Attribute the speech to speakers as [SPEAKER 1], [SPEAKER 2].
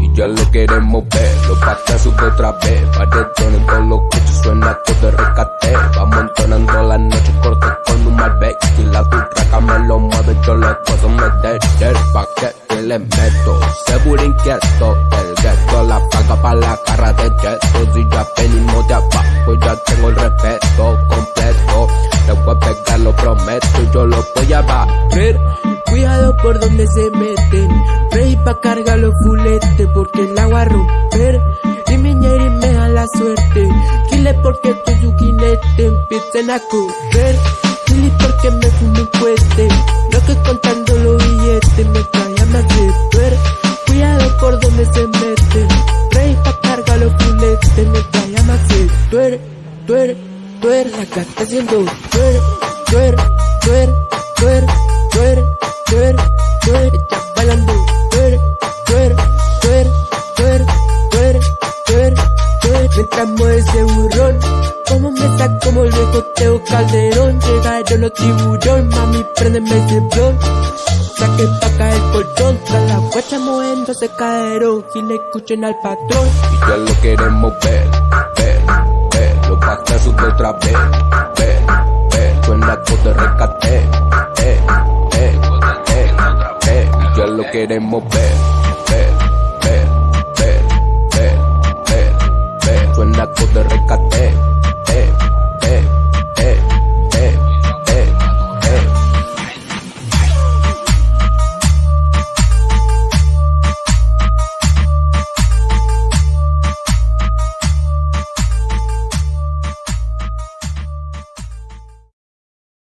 [SPEAKER 1] Y ya lo queremos ver, los patas sube otra vez. Paredón en todos los coches suena todo de rescate. Vamos entonando la noche un Malbec. Y la turraca me lo mueve, yo le puedo meter. El paquete le meto, seguro inquieto. El gueto la paga pa' la cara de jeto. Si ya venimos de abajo, ya tengo el respeto completo. Le voy a pegar, lo prometo, yo lo voy a batir.
[SPEAKER 2] Cuidado por donde se meten. Rey pa' cargar los fuletes porque el agua romper. Y mi me da la suerte. Kile porque tu yuquinete empiecen a correr. Porque me fumo cohete. Lo que contando los billetes me a más de. Cuidado por donde se meten. Rey pa' cargar los fuletes me a más de tuer, tuer, tuer. Acá está haciendo tuer, tuer, tuer, tuer, tuer, tuer, tuer. Está bailando tuer, tuer, tuer, tuer, tuer, tuer, tuer. Mientras mueve ese como el viejo Teo Calderón Llegaron los tiburones, mami, prendeme ese blon. Saque pa' caer el colchón Tras la guacha moviendo se caerón Si le escuchen al patrón.
[SPEAKER 1] Y ya lo queremos ver, ver, ver Los bastas sube otra vez, ver, ver Suena voz de rescate, eh, eh, eh, eh Y ya lo queremos ver, ver, ver, ver, ver, ver Suena voz de rescate.